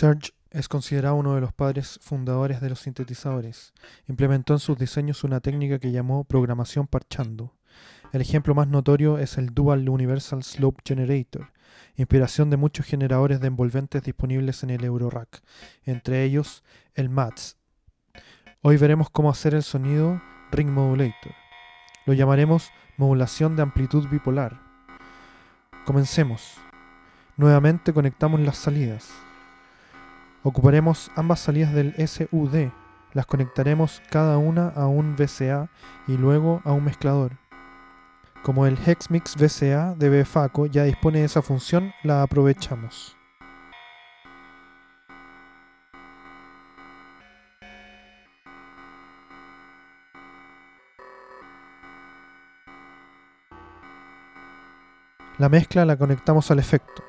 Serge es considerado uno de los padres fundadores de los sintetizadores. Implementó en sus diseños una técnica que llamó programación parchando. El ejemplo más notorio es el Dual Universal Slope Generator, inspiración de muchos generadores de envolventes disponibles en el Eurorack, entre ellos el MATS. Hoy veremos cómo hacer el sonido Ring Modulator. Lo llamaremos modulación de amplitud bipolar. Comencemos. Nuevamente conectamos las salidas. Ocuparemos ambas salidas del SUD, las conectaremos cada una a un VCA y luego a un mezclador. Como el Hexmix VCA de BFACO ya dispone de esa función, la aprovechamos. La mezcla la conectamos al efecto.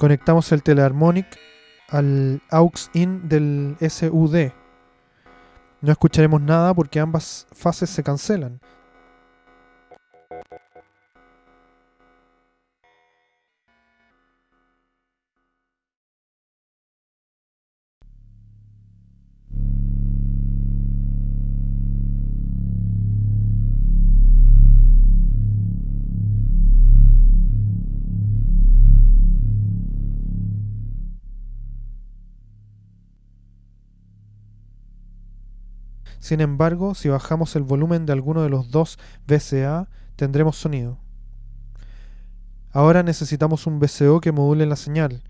Conectamos el Teleharmonic al AUX-IN del SUD. No escucharemos nada porque ambas fases se cancelan. Sin embargo, si bajamos el volumen de alguno de los dos VCA, tendremos sonido. Ahora necesitamos un VCO que module la señal.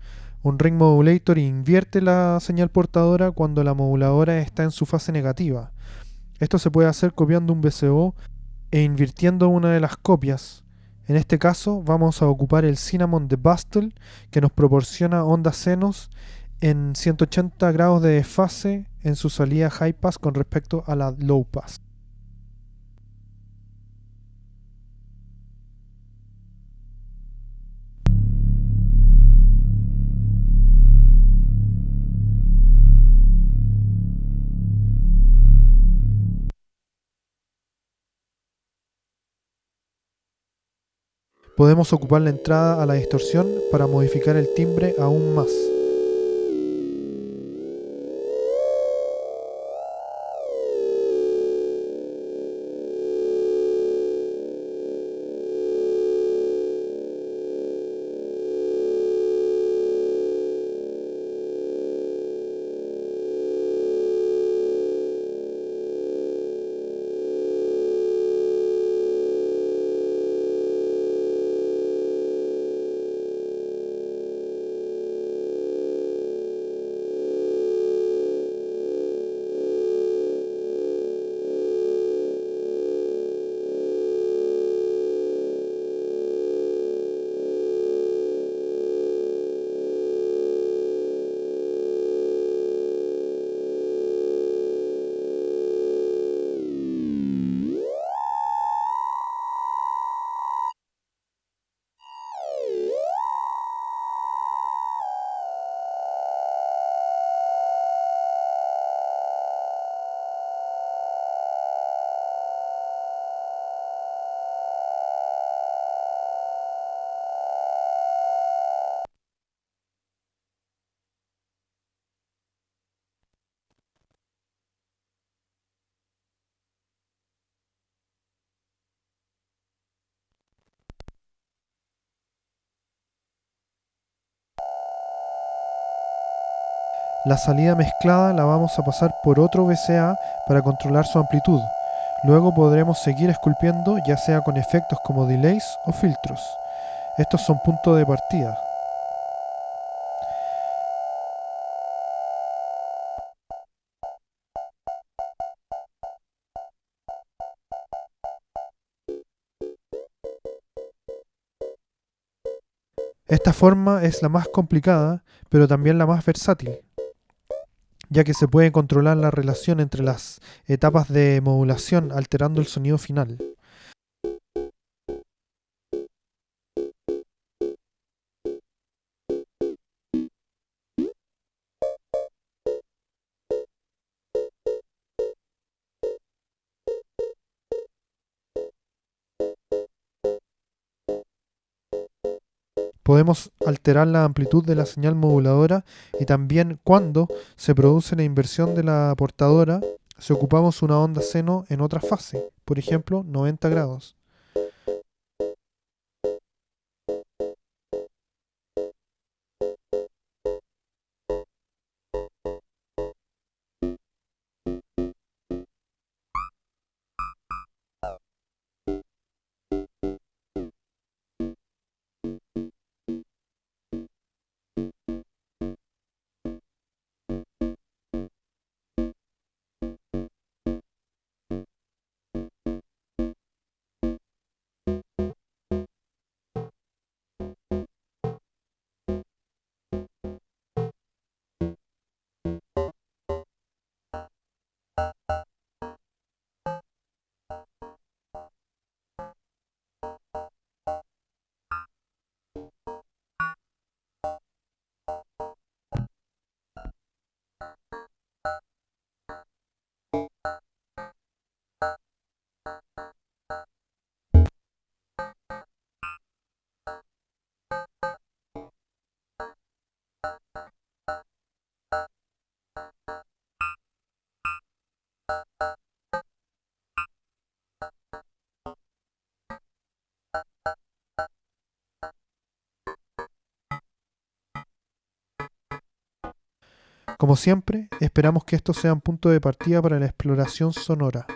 Un ring modulator invierte la señal portadora cuando la moduladora está en su fase negativa. Esto se puede hacer copiando un VCO e invirtiendo una de las copias. En este caso vamos a ocupar el Cinnamon de Bastel que nos proporciona ondas senos en 180 grados de desfase en su salida high pass con respecto a la low pass. Podemos ocupar la entrada a la distorsión para modificar el timbre aún más. La salida mezclada la vamos a pasar por otro VCA para controlar su amplitud. Luego podremos seguir esculpiendo ya sea con efectos como delays o filtros. Estos son puntos de partida. Esta forma es la más complicada, pero también la más versátil, ya que se puede controlar la relación entre las etapas de modulación alterando el sonido final. Podemos alterar la amplitud de la señal moduladora y también cuando se produce la inversión de la portadora, si ocupamos una onda seno en otra fase, por ejemplo 90 grados. Como siempre, esperamos que esto sea un punto de partida para la exploración sonora.